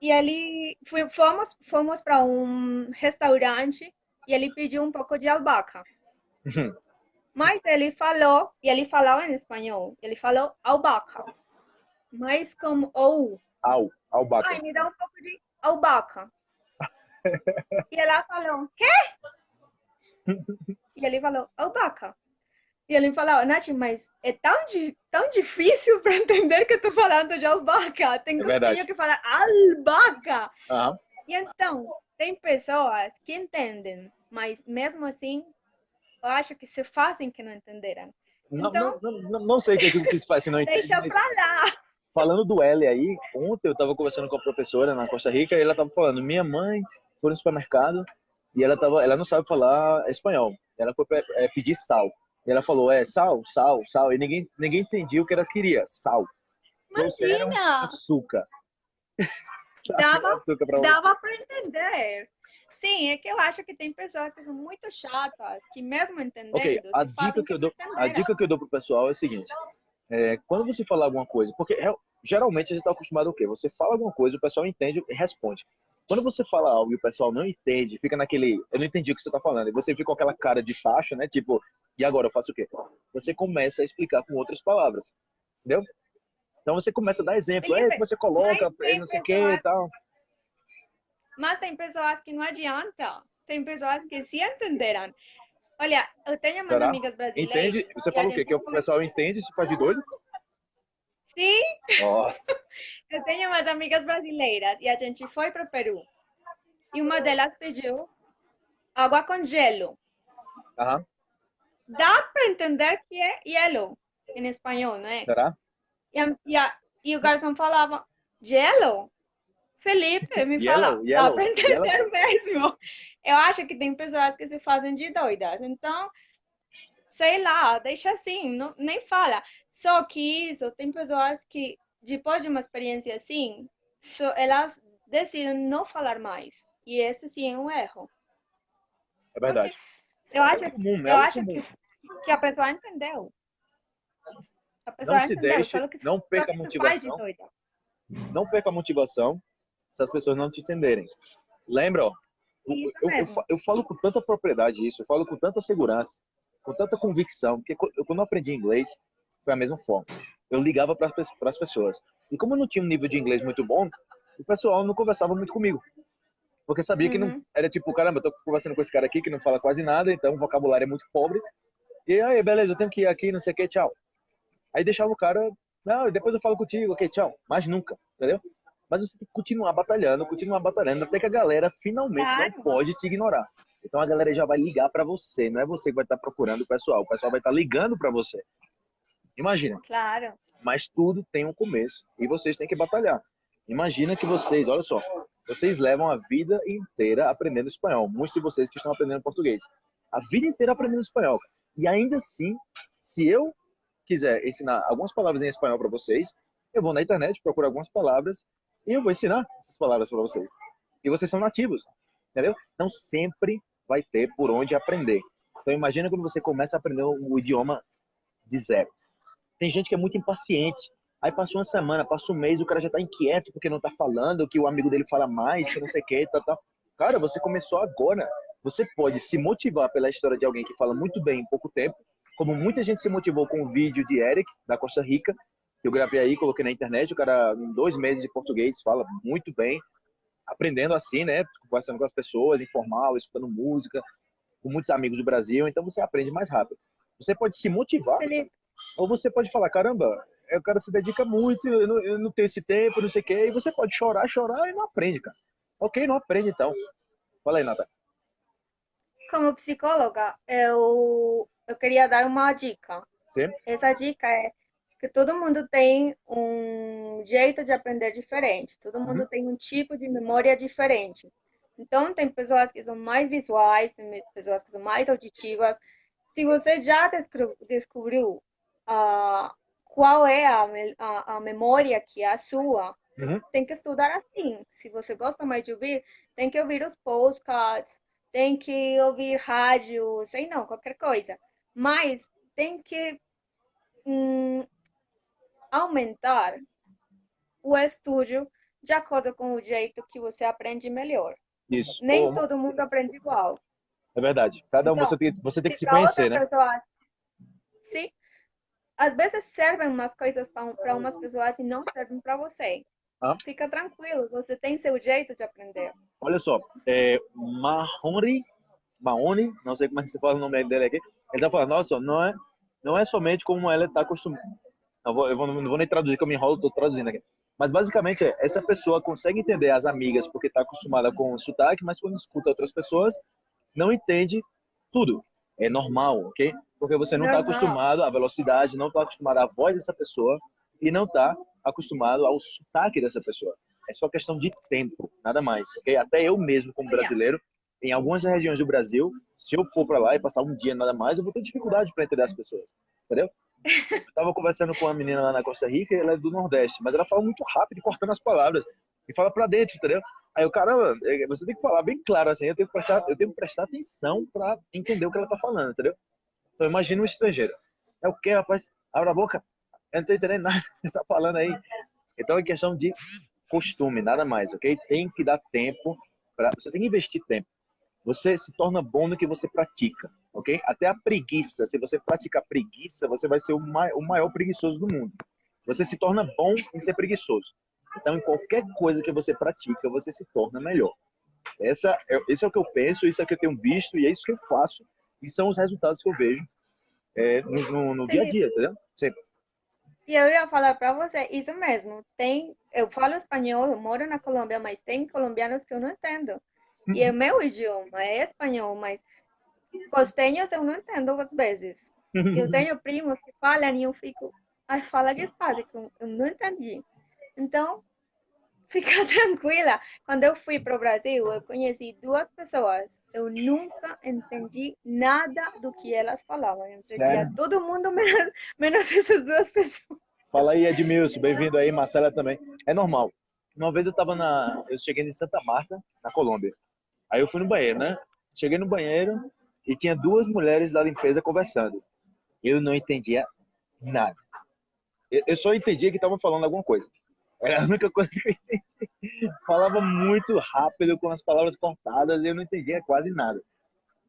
e ele fomos fomos para um restaurante e ele pediu um pouco de albahaca. Mas ele falou, e ele falava em espanhol, ele falou albahaca. Mas como ou. Au, albahaca. Ai, me dá um pouco de albahaca. e ela falou, quê? e ele falou, albahaca. E ele falou, Nath, mas é tão, tão difícil para entender que eu estou falando de albahaca. Tenho, é que falar albahaca. Uhum. E então, tem pessoas que entendem, mas mesmo assim eu acho que se fazem que não entenderam. Não, então, não, não, não sei o que eu digo que se faz se não entende. Deixa pra lá. Falando do L aí, ontem eu estava conversando com a professora na Costa Rica e ela estava falando, minha mãe foi no supermercado e ela, tava, ela não sabe falar espanhol. Ela foi é, pedir sal. E ela falou, é, sal, sal, sal. E ninguém, ninguém entendia o que ela queria, sal. Imagina! Açúcar. Dava, açúcar dava para entender. Sim, é que eu acho que tem pessoas que são muito chatas, que mesmo entendendo. Ok, a dica que eu dou, a dica que eu dou pro pessoal é o seguinte: é, quando você falar alguma coisa, porque é, geralmente a gente está acostumado ao quê? Você fala alguma coisa, o pessoal entende e responde. Quando você fala algo e o pessoal não entende, fica naquele, eu não entendi o que você está falando, e você fica com aquela cara de tacho, né? Tipo, e agora eu faço o quê? Você começa a explicar com outras palavras, entendeu? Então você começa a dar exemplo, é que você coloca, não sei o que e tal. Mas tem pessoas que não adianta. Tem pessoas que se entenderam. Olha, eu tenho umas Será? amigas brasileiras. Entende? Você fala o quê? Que o pessoal entende e se faz de doido? Sim. Nossa. Eu tenho umas amigas brasileiras e a gente foi para o Peru. E uma delas pediu água com gelo. Dá para entender que é gelo em espanhol, não é? Será? E, a, e, a, e o garçom falava, gelo? Felipe, me fala, yellow, dá para entender yellow. mesmo. Eu acho que tem pessoas que se fazem de doidas. Então, sei lá, deixa assim, não, nem fala. Só que isso, tem pessoas que, depois de uma experiência assim, so, elas decidem não falar mais. E esse sim é um erro. É verdade. Porque eu acho, é comum, é eu acho que, que, a pessoa entendeu. A pessoa não entendeu, se deixe, que, não perca a motivação. Não perca a motivação se as pessoas não te entenderem. Lembra, ó, eu, eu, eu, falo com tanta propriedade isso, eu falo com tanta segurança, com tanta convicção, porque eu, quando eu aprendi inglês, foi a mesma forma. Eu ligava para as pessoas. E como eu não tinha um nível de inglês muito bom, o pessoal não conversava muito comigo. Porque sabia uhum. que não uhum. era tipo, caramba, eu tô conversando com esse cara aqui que não fala quase nada, então o vocabulário é muito pobre. E aí, beleza, eu tenho que ir aqui, não sei o que, tchau. Aí deixava o cara, não, depois eu falo contigo, ok, tchau. Mas nunca, entendeu? Mas você tem que continuar batalhando, continuar batalhando, até que a galera finalmente claro. não pode te ignorar. Então a galera já vai ligar para você, não é você que vai estar tá procurando o pessoal, o pessoal vai estar tá ligando para você. Imagina. Claro. Mas tudo tem um começo e vocês têm que batalhar. Imagina que vocês, olha só, vocês levam a vida inteira aprendendo espanhol. Muitos de vocês que estão aprendendo português. A vida inteira aprendendo espanhol. E ainda assim, se eu quiser ensinar algumas palavras em espanhol para vocês, eu vou na internet, procuro algumas palavras e eu vou ensinar essas palavras para vocês. E vocês são nativos, entendeu? Não sempre vai ter por onde aprender. Então imagina quando você começa a aprender o idioma de zero. Tem gente que é muito impaciente. Aí passou uma semana, passou um mês, o cara já está inquieto porque não está falando, que o amigo dele fala mais, que não sei o que, tá, tá. Cara, você começou agora. Você pode se motivar pela história de alguém que fala muito bem em pouco tempo, como muita gente se motivou com o vídeo de Eric, da Costa Rica, eu gravei aí, coloquei na internet, o cara em dois meses de português fala muito bem. aprendendo assim, né? Conversando com as pessoas, informal, escutando música, com muitos amigos do Brasil, então você aprende mais rápido. Você pode se motivar. Ou você pode falar, caramba, o cara se dedica muito, eu não, eu não tenho esse tempo, não sei o quê, e você pode chorar, chorar e não aprende, cara. Ok, não aprende então. Fala aí, Nata. Como psicóloga, eu, eu queria dar uma dica. Sim. Essa dica é que todo mundo tem um jeito de aprender diferente, todo mundo uhum. tem um tipo de memória diferente. Então, tem pessoas que são mais visuais, tem pessoas que são mais auditivas. Se você já descobriu qual é a, a, a, memória que é a sua, uhum. tem que estudar assim. Se você gosta mais de ouvir, tem que ouvir os postcards, tem que ouvir rádio, sei não, qualquer coisa. Mas tem que hum, aumentar o estúdio de acordo com o jeito que você aprende melhor. Isso. Nem todo mundo aprende igual. É verdade. Cada um então, você tem, você tem que se conhecer, né? Pessoa, sim. Às vezes servem umas coisas para umas pessoas e não servem para você. Ah. Fica tranquilo, você tem seu jeito de aprender. Olha só, é, Mahonri, Mahoney, não sei como é que se fala o nome dele aqui, ele tá falando, nossa, não é, não é somente como ela está acostumada. Eu, vou, eu vou, não vou nem traduzir, que eu me enrolo, estou traduzindo aqui. Mas basicamente é, essa pessoa consegue entender as amigas porque está acostumada com o sotaque, mas quando escuta outras pessoas, não entende tudo. É normal, ok? Porque você não está acostumado à velocidade, não está acostumado à voz dessa pessoa e não está acostumado ao sotaque dessa pessoa. É só questão de tempo, nada mais, ok? Até eu mesmo, como brasileiro, em algumas regiões do Brasil, se eu for para lá e passar um dia nada mais, eu vou ter dificuldade para entender as pessoas, entendeu? Eu tava conversando com uma menina lá na Costa Rica, ela é do Nordeste, mas ela fala muito rápido, cortando as palavras. E fala pra dentro, entendeu? Aí o caramba, é, você tem que falar bem claro, assim, eu tenho que prestar, eu tenho que prestar atenção pra entender o que ela tá falando, entendeu? Então imagina um estrangeiro. É o que, rapaz? Abra a boca. Eu não tô entendendo nada que você tá falando aí. Então é questão de costume, nada mais, ok? Tem que dar tempo, pra, você tem que investir tempo. Você se torna bom no que você pratica, ok? Até a preguiça, se você praticar preguiça, você vai ser o maior preguiçoso do mundo. Você se torna bom em ser preguiçoso. Então, em qualquer coisa que você pratica, você se torna melhor. Essa, é, esse é o que eu penso, isso é o que eu tenho visto e é isso que eu faço. E são os resultados que eu vejo é, no, no, no dia a dia, entendeu? Sempre. E eu ia falar para você, isso mesmo. Tem, eu falo espanhol, eu moro na Colômbia, mas tem colombianos que eu não entendo. E é meu idioma, é espanhol, mas costenhos eu não entendo às vezes. Eu tenho primos que falam e eu fico, ai, fala despacio, que eu não entendi. Então, fica tranquila. Quando eu fui para o Brasil, eu conheci duas pessoas. Eu nunca entendi nada do que elas falavam. Eu entendia todo mundo, menos, menos essas duas pessoas. Fala aí, Edmilson. Bem-vindo aí, Marcela também. É normal. Uma vez eu estava na... Eu cheguei em Santa Marta, na Colômbia. Aí eu fui no banheiro, né? Cheguei no banheiro e tinha duas mulheres da limpeza conversando. Eu não entendia nada. Eu só entendia que estavam falando alguma coisa. Era a única coisa que eu entendi. Falava muito rápido, com as palavras cortadas, e eu não entendia quase nada.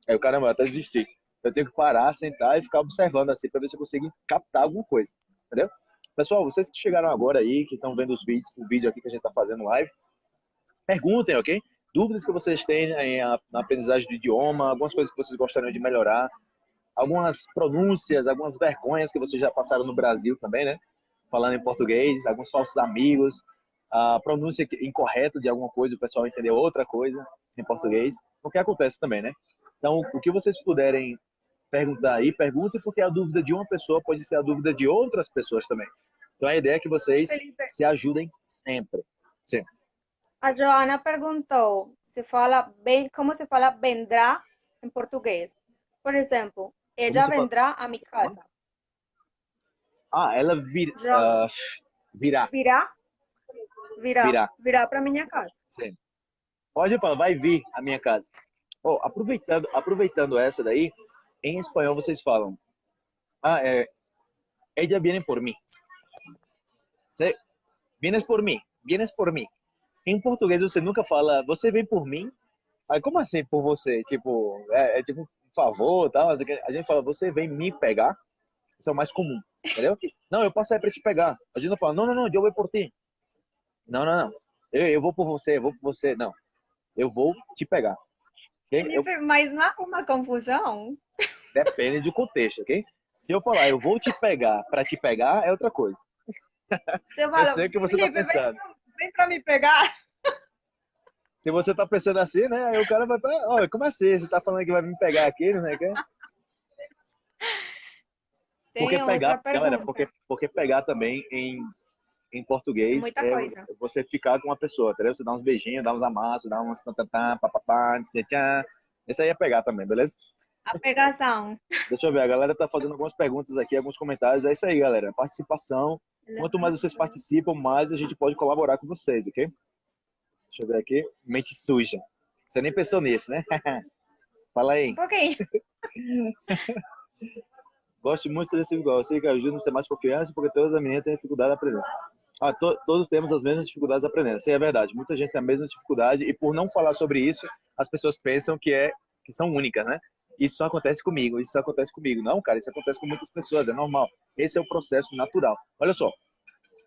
Aí o caramba, até desisti. Eu tenho que parar, sentar e ficar observando assim, para ver se eu consigo captar alguma coisa. Entendeu? Pessoal, vocês que chegaram agora aí, que estão vendo os vídeos, o vídeo aqui que a gente está fazendo live, perguntem, ok? dúvidas que vocês têm na aprendizagem do idioma, algumas coisas que vocês gostariam de melhorar, algumas pronúncias, algumas vergonhas que vocês já passaram no Brasil também, né? Falando em português, alguns falsos amigos, a pronúncia incorreta de alguma coisa, o pessoal entender outra coisa em português, o que acontece também, né? Então, o que vocês puderem perguntar aí, perguntem, porque a dúvida de uma pessoa pode ser a dúvida de outras pessoas também. Então, a ideia é que vocês se ajudem sempre. Sempre. A Joana perguntou se fala bem, como se fala vendrá em português. Por exemplo, ela vendrá a minha casa. Ah, ela vir, uh, virá. Virá? Virá. Virá, virá para minha casa. Sim. Pode falar, vai vir a minha casa. Oh, aproveitando, aproveitando essa daí, em espanhol vocês falam, ah, é, ella viene por mim. Vienes por mim, vienes por mim. Em português você nunca fala, você vem por mim? Aí como assim por você? Tipo, é, é tipo um favor, tal. A gente fala, você vem me pegar. Isso é o mais comum, entendeu? Não, eu passo aí pra te pegar. A gente não fala, não, não, não, eu vou por ti. Não, não, não. Eu, eu vou por você, eu vou por você. Não. Eu vou te pegar. Okay? Eu... Mas não há uma confusão? Depende do contexto, ok? Se eu falar, eu vou te pegar para te pegar, é outra coisa. Você fala, eu sei o que você está pensando. Vem, vem para me pegar. Se você está pensando assim, né? Aí o cara vai, olha, como assim? Você está falando que vai me pegar aqui, não sei o quê? Porque pegar, galera, porque, porque pegar também em, em português é coisa. você ficar com uma pessoa, entendeu? Você dá uns beijinhos, dá uns amassos, dá uns tantatã, papapá, tchan. Esse aí é pegar também, beleza? A pegação. Deixa eu ver, a galera tá fazendo algumas perguntas aqui, alguns comentários. É isso aí, galera. Participação. Quanto mais vocês participam, mais a gente pode colaborar com vocês, ok? Deixa eu ver aqui. Mente suja. Você nem pensou nisso, né? Fala aí. Um pouquinho. Gosto muito desse igual. Sei que ajuda a ter mais confiança, porque todas as meninas têm dificuldade de aprender. Ah, to, todos temos as mesmas dificuldades aprendendo. Isso é verdade. Muita gente tem a mesma dificuldade e por não falar sobre isso, as pessoas pensam que é que são únicas, né? Isso só acontece comigo, isso só acontece comigo. Não, cara, isso acontece com muitas pessoas, é normal. Esse é o processo natural. Olha só,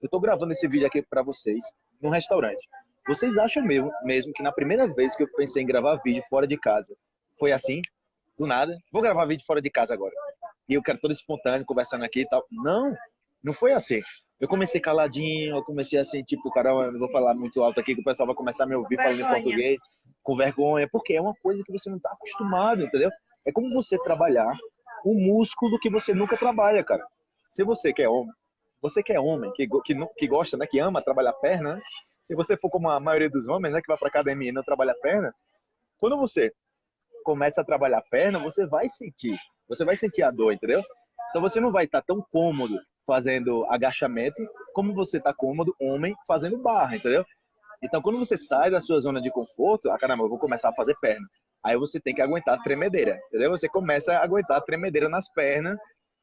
eu estou gravando esse vídeo aqui para vocês num restaurante. Vocês acham mesmo, mesmo que na primeira vez que eu pensei em gravar vídeo fora de casa, foi assim? Do nada? Vou gravar vídeo fora de casa agora. E eu quero todo espontâneo, conversando aqui e tal. Não, não foi assim. Eu comecei caladinho, eu comecei assim, tipo, caramba, não vou falar muito alto aqui, que o pessoal vai começar a me ouvir falando em português, com vergonha, porque é uma coisa que você não está acostumado, entendeu? É como você trabalhar um músculo que você nunca trabalha, cara. Se você quer homem, você que é homem, que, que, que gosta, né, que ama trabalhar perna, né? se você for como a maioria dos homens, né, que vai para academia e não trabalha perna, quando você começa a trabalhar perna, você vai sentir, você vai sentir a dor, entendeu? Então você não vai estar tão cômodo fazendo agachamento como você está cômodo, homem, fazendo barra, entendeu? Então quando você sai da sua zona de conforto, ah caramba, eu vou começar a fazer perna. Aí você tem que aguentar a tremedeira, entendeu? Você começa a aguentar a tremedeira nas pernas,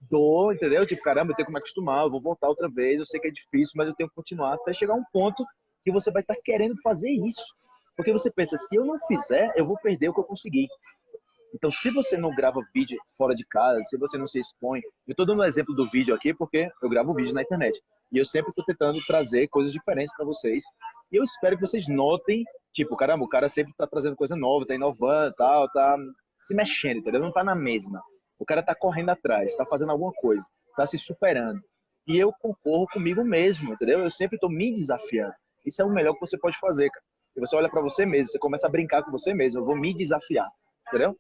dor, entendeu? Tipo, caramba, eu tenho que me acostumar, eu vou voltar outra vez, eu sei que é difícil, mas eu tenho que continuar até chegar um ponto que você vai estar querendo fazer isso. Porque você pensa, se eu não fizer, eu vou perder o que eu consegui. Então, se você não grava vídeo fora de casa, se você não se expõe, eu estou dando um exemplo do vídeo aqui porque eu gravo vídeo na internet. E eu sempre estou tentando trazer coisas diferentes para vocês. E eu espero que vocês notem, tipo, caramba, o cara sempre está trazendo coisa nova, está inovando, tal, tá se mexendo, entendeu? Não está na mesma. O cara está correndo atrás, está fazendo alguma coisa, está se superando. E eu concorro comigo mesmo, entendeu? Eu sempre estou me desafiando. Isso é o melhor que você pode fazer, cara. E você olha para você mesmo, você começa a brincar com você mesmo. Eu vou me desafiar, entendeu?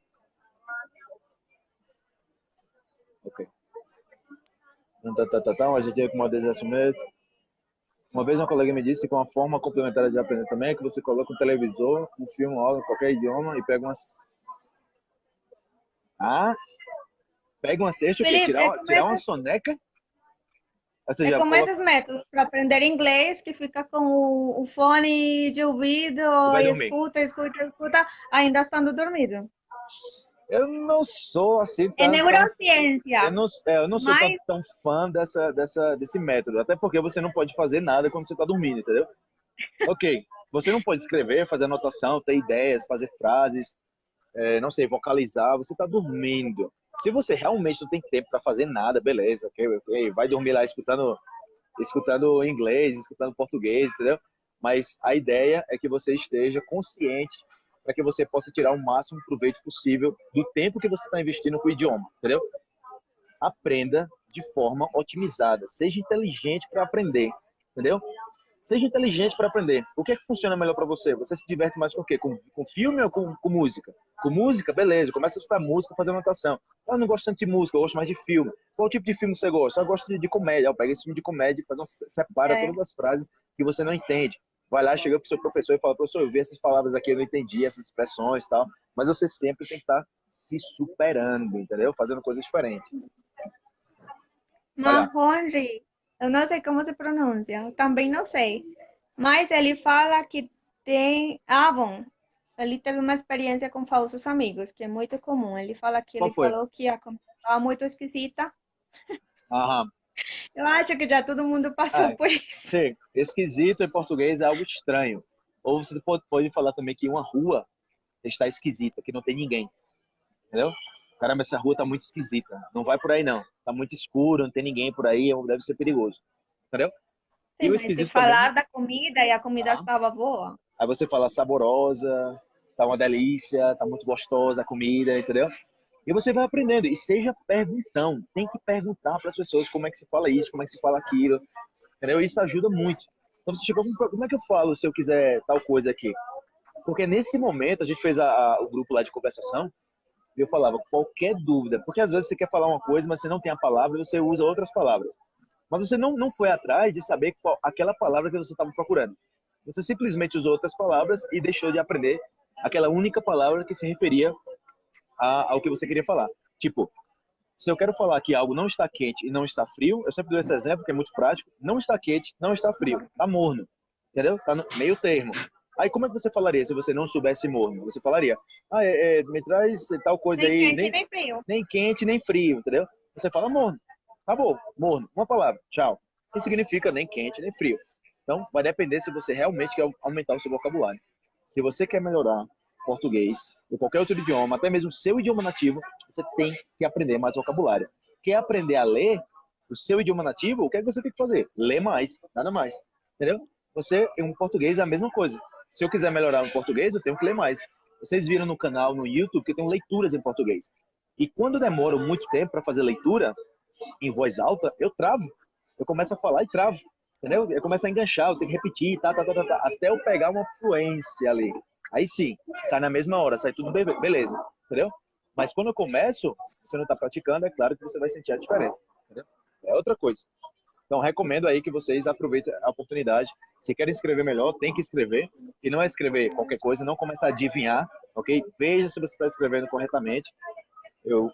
Ok. Tá, tá, tá, tá. A gente é com uma desejo mesmo. Uma vez uma colega me disse que uma forma complementar de aprender também é que você coloca um televisor, um filme, um qualquer idioma e pega umas... Ah? Pega uma cesta, o quê? Tirar, tirar uma soneca? Seja, é como coloca... esses métodos para aprender inglês, que fica com o fone de ouvido, e escuta, escuta, escuta, ainda estando dormido. Eu não sou assim tão, É neurociência. Eu não, é, eu não sou mas... tão, tão, fã dessa, dessa, desse método. Até porque você não pode fazer nada quando você está dormindo, entendeu? ok, você não pode escrever, fazer anotação, ter ideias, fazer frases, é, não sei, vocalizar. Você está dormindo. Se você realmente não tem tempo para fazer nada, beleza, ok, ok. Vai dormir lá escutando, escutando inglês, escutando português, entendeu? Mas a ideia é que você esteja consciente para que você possa tirar o máximo proveito possível do tempo que você está investindo com o idioma, entendeu? Aprenda de forma otimizada, seja inteligente para aprender, entendeu? Seja inteligente para aprender. O que é que funciona melhor para você? Você se diverte mais com o quê? Com, com filme ou com, com, música? Com música, beleza. Começa a escutar música, fazer anotação. Ah, não gosto tanto de música, eu gosto mais de filme. Qual tipo de filme você gosta? Eu gosto de, de comédia. Eu pego esse filme de comédia e faz uma, separa é. todas as frases que você não entende vai lá, chega pro seu professor e fala, professor, eu vi essas palavras aqui, eu não entendi essas expressões e tal, mas você sempre tem que estar tá se superando, entendeu? Fazendo coisas diferentes. Marronji, eu não sei como se pronuncia, também não sei, mas ele fala que tem, ah, bom, ele teve uma experiência com falsos amigos, que é muito comum, ele fala que Qual ele foi? falou que a estava muito esquisita. Aham. Eu acho que já todo mundo passou ah, por isso. Sim, esquisito em português é algo estranho. Ou você pode, pode falar também que uma rua está esquisita, que não tem ninguém. Entendeu? Caramba, essa rua tá muito esquisita. Não vai por aí não. Tá muito escuro, não tem ninguém por aí, deve ser perigoso. Entendeu? Sim, mas se falar também... da comida e a comida ah. estava boa. Aí você fala saborosa, tá uma delícia, tá muito gostosa a comida, entendeu? E você vai aprendendo. E seja perguntão. Tem que perguntar para as pessoas como é que se fala isso, como é que se fala aquilo. Entendeu? Isso ajuda muito. Então você chegou, como é que eu falo se eu quiser tal coisa aqui? Porque nesse momento a gente fez a, a, o grupo lá de conversação e eu falava qualquer dúvida, porque às vezes você quer falar uma coisa, mas você não tem a palavra, você usa outras palavras. Mas você não, não foi atrás de saber qual, aquela palavra que você estava procurando. Você simplesmente usou outras palavras e deixou de aprender aquela única palavra que se referia a, ao que você queria falar. Tipo, se eu quero falar que algo não está quente e não está frio, eu sempre dou esse exemplo que é muito prático. Não está quente, não está frio, está morno. Entendeu? Está no meio termo. Aí como é que você falaria se você não soubesse morno? Você falaria, ah, é, é, me traz tal coisa nem aí. Quente, nem, nem frio. Nem quente, nem frio, entendeu? Você fala morno. Acabou, morno. Uma palavra, tchau. Que significa nem quente, nem frio. Então, vai depender se você realmente quer aumentar o seu vocabulário. Se você quer melhorar português ou qualquer outro idioma, até mesmo seu idioma nativo, você tem que aprender mais vocabulário. Quer aprender a ler o seu idioma nativo? O que, é que você tem que fazer? Ler mais, nada mais. Entendeu? Você, em um português, é a mesma coisa. Se eu quiser melhorar no português, eu tenho que ler mais. Vocês viram no canal, no YouTube, que eu tenho leituras em português. E quando demoro muito tempo para fazer leitura em voz alta, eu travo. Eu começo a falar e travo. Entendeu? Eu começo a enganchar, eu tenho que repetir, tá, tá, tá, tá, tá até eu pegar uma fluência ali. Aí sim, sai na mesma hora, sai tudo beleza, entendeu? Mas quando eu começo, você não está praticando, é claro que você vai sentir a diferença. Entendeu? É outra coisa. Então, recomendo aí que vocês aproveitem a oportunidade. Se querem escrever melhor, tem que escrever. E não é escrever qualquer coisa, não começar a adivinhar, ok? Veja se você está escrevendo corretamente. Eu,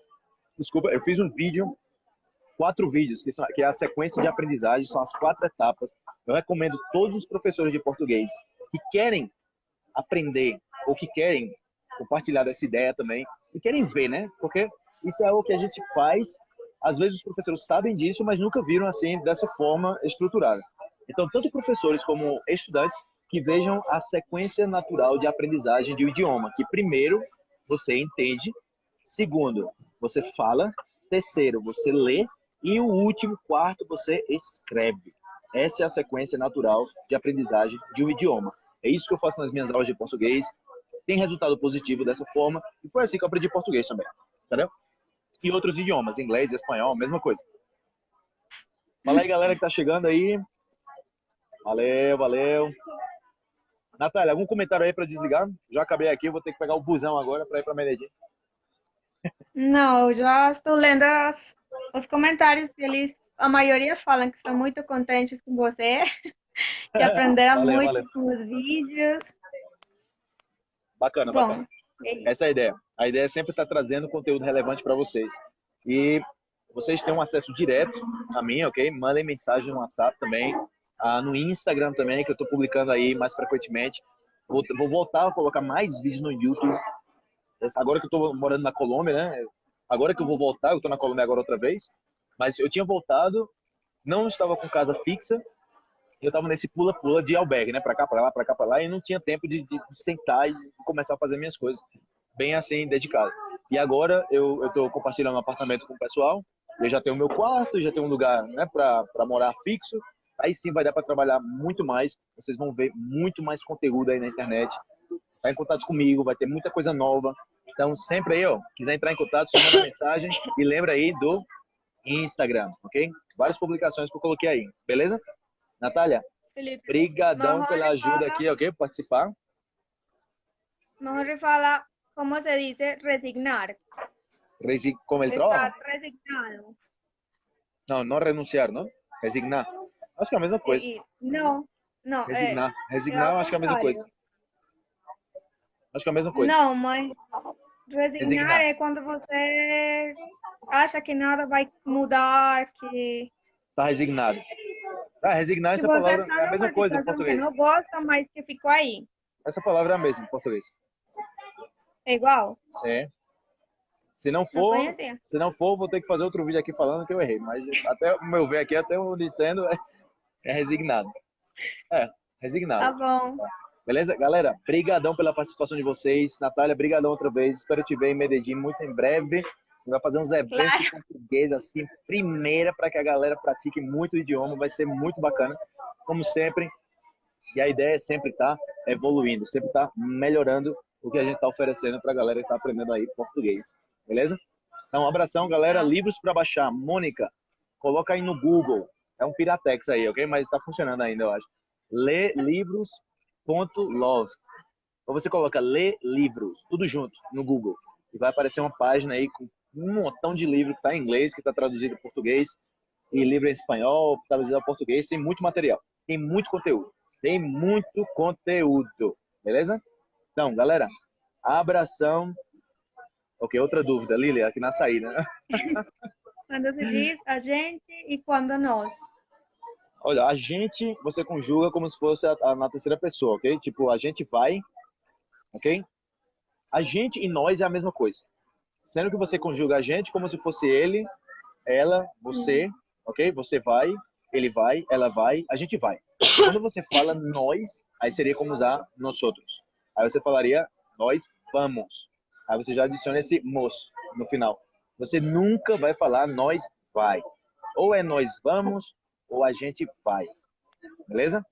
desculpa, eu fiz um vídeo, quatro vídeos, que, são, que é a sequência de aprendizagem, são as quatro etapas. Eu recomendo todos os professores de português que querem aprender ou que querem compartilhar dessa ideia também e querem ver, né? Porque isso é o que a gente faz às vezes os professores sabem disso, mas nunca viram assim dessa forma estruturada. Então, tanto professores como estudantes que vejam a sequência natural de aprendizagem de um idioma, que primeiro você entende, segundo você fala, terceiro você lê e o último, quarto, você escreve. Essa é a sequência natural de aprendizagem de um idioma. É isso que eu faço nas minhas aulas de português. Tem resultado positivo dessa forma e foi assim que eu aprendi português também. Entendeu? E outros idiomas, inglês, espanhol, mesma coisa. Fala aí, galera que tá chegando aí. Valeu, valeu. Natália, algum comentário aí para desligar? Já acabei aqui, vou ter que pegar o busão agora para ir para Medellín. Não, já estou lendo as, os comentários eles, a maioria falam que estão muito contentes com você, que aprenderam valeu, muito valeu. com os vídeos. Bacana, Bom, bacana. Essa é a ideia. A ideia é sempre estar trazendo conteúdo relevante para vocês. E vocês têm um acesso direto a mim, ok? Mandem mensagem no WhatsApp também, ah, no Instagram também, que eu estou publicando aí mais frequentemente. Vou, vou, voltar a colocar mais vídeos no YouTube. Agora que eu estou morando na Colômbia, né? Agora que eu vou voltar, eu estou na Colômbia agora outra vez. Mas eu tinha voltado, não estava com casa fixa, eu estava nesse pula-pula de albergue, né? Para cá, para lá, para cá, para lá, e não tinha tempo de, de, sentar e começar a fazer minhas coisas bem assim, dedicado. E agora eu estou compartilhando um apartamento com o pessoal, eu já tenho meu quarto, já tenho um lugar né, para morar fixo, aí sim vai dar para trabalhar muito mais, vocês vão ver muito mais conteúdo aí na internet, tá em contato comigo, vai ter muita coisa nova, então sempre aí, ó, quiser entrar em contato, só manda mensagem e lembra aí do Instagram, ok? Várias publicações que eu coloquei aí, beleza? Natália, Felipe, brigadão pela ajuda fala, aqui, ok? Participar. Mejor fala, como se dice resignar? Resi como el trabajo. resignado. Não, não renunciar, não? Resignar. Acho que é a mesma coisa. Não, não. Resignar. É, Resignar, é acho que é a mesma coisa. Acho que é a mesma coisa. Não, mas resignar, resignar, é quando você acha que nada vai mudar, que... Tá resignado. Ah, resignar, essa palavra é a mesma coisa em português. Não gosta, mas que ficou aí. Essa palavra é a mesma em português. É igual? Sim. Se não for, não se não for, vou ter que fazer outro vídeo aqui falando que eu errei. Mas até o meu ver aqui, até o Nintendo é, é resignado. É, resignado. Tá bom. Beleza? Galera, brigadão pela participação de vocês. Natália, brigadão outra vez. Espero te ver em Medellín muito em breve vai fazer uns eventos claro. em português, assim, primeira, para que a galera pratique muito o idioma, vai ser muito bacana. como sempre. E a ideia é sempre estar tá evoluindo, sempre estar tá melhorando o que a gente está oferecendo para a galera que está aprendendo aí português. Beleza? Então, um abração, galera. Livros para baixar. Mônica, coloca aí no Google. É um Piratex aí, ok? Mas está funcionando ainda, eu acho. Lê livros.love. Ou você coloca Lê Livros, tudo junto, no Google. E vai aparecer uma página aí com um montão de livro que está em inglês, que está traduzido em português, e livro em espanhol, traduzido em português. Tem muito material. Tem muito conteúdo. Tem muito conteúdo. Beleza? Então, galera, abração. Ok, outra dúvida, Lili, aqui na saída. quando se diz a gente e quando nós. Olha, a gente você conjuga como se fosse a, a, na terceira pessoa, ok? Tipo, a gente vai, ok? A gente e nós é a mesma coisa. Sendo que você conjuga a gente como se fosse ele, ela, você, uhum. ok? Você vai, ele vai, ela vai, a gente vai. Quando você fala nós, aí seria como usar nós outros. Aí você falaria, nós vamos. Aí você já adiciona esse mos no final. Você nunca vai falar nós vai. Ou é nós vamos, ou a gente vai. Beleza?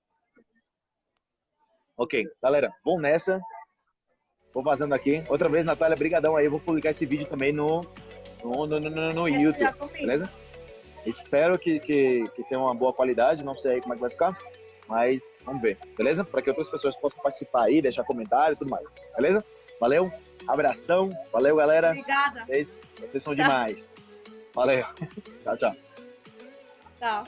Ok, galera, vou nessa. Vou vazando aqui. Outra vez, Natália, brigadão aí. Eu vou publicar esse vídeo também no, no, no, no, no YouTube, beleza? Espero que, que, que tenha uma boa qualidade. Não sei aí como é que vai ficar. Mas vamos ver, beleza? Para que outras pessoas possam participar aí, deixar comentário e tudo mais, beleza? Valeu, abração, valeu galera. Obrigada. Vocês, vocês são tchau. demais. Valeu. tchau, tchau. Tchau.